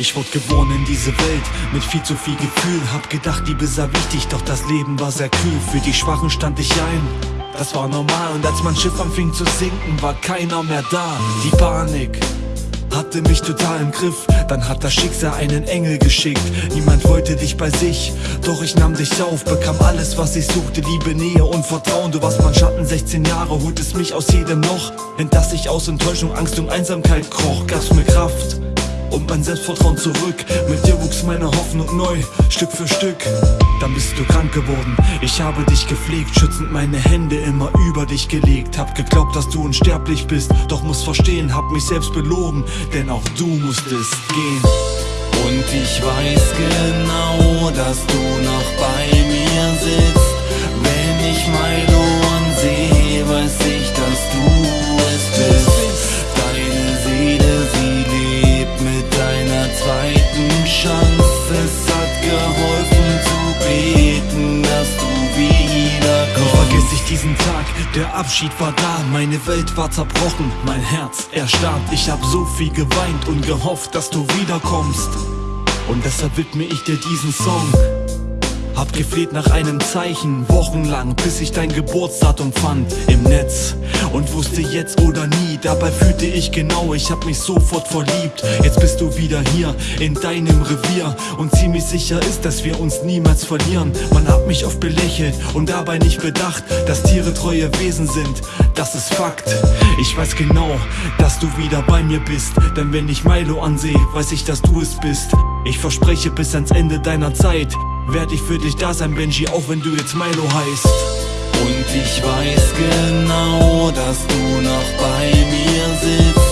Ich wurde geboren in diese Welt mit viel zu viel Gefühl. Hab gedacht, Liebe sei wichtig, doch das Leben war sehr kühl. Für die Schwachen stand ich ein, das war normal. Und als mein Schiff anfing zu sinken, war keiner mehr da. Die Panik hatte mich total im Griff. Dann hat das Schicksal einen Engel geschickt. Niemand wollte dich bei sich, doch ich nahm dich auf, bekam alles, was ich suchte: Liebe, Nähe und Vertrauen. Du warst mein Schatten, 16 Jahre, holtest mich aus jedem Loch, in das ich aus Enttäuschung, Angst und Einsamkeit kroch. Gab's mir Kraft und mein Selbstvertrauen zurück. Mit dir wuchs meine Hoffnung neu, Stück für Stück. Dann bist du krank geworden, ich habe dich gepflegt, schützend meine Hände immer über dich gelegt. Hab geglaubt, dass du unsterblich bist, doch muss verstehen, hab mich selbst belogen, denn auch du musstest gehen. Und ich weiß genau, dass du noch bei mir sitzt, diesen Tag, der Abschied war da, meine Welt war zerbrochen, mein Herz erstarrt. Ich hab so viel geweint und gehofft, dass du wiederkommst. Und deshalb widme ich dir diesen Song. Hab gefleht nach einem Zeichen, wochenlang, bis ich dein Geburtsdatum fand im Netz. Und wusste jetzt oder nie, dabei fühlte ich genau, ich hab mich sofort verliebt. Jetzt bist du wieder hier, in deinem Revier. Und ziemlich sicher ist, dass wir uns niemals verlieren. Man hat mich oft belächelt und dabei nicht bedacht, dass Tiere treue Wesen sind. Das ist Fakt. Ich weiß genau, dass du wieder bei mir bist. Denn wenn ich Milo ansehe, weiß ich, dass du es bist. Ich verspreche bis ans Ende deiner Zeit werd ich für dich da sein, Benji, auch wenn du jetzt Milo heißt. Und ich weiß genau, dass du noch bei mir sitzt.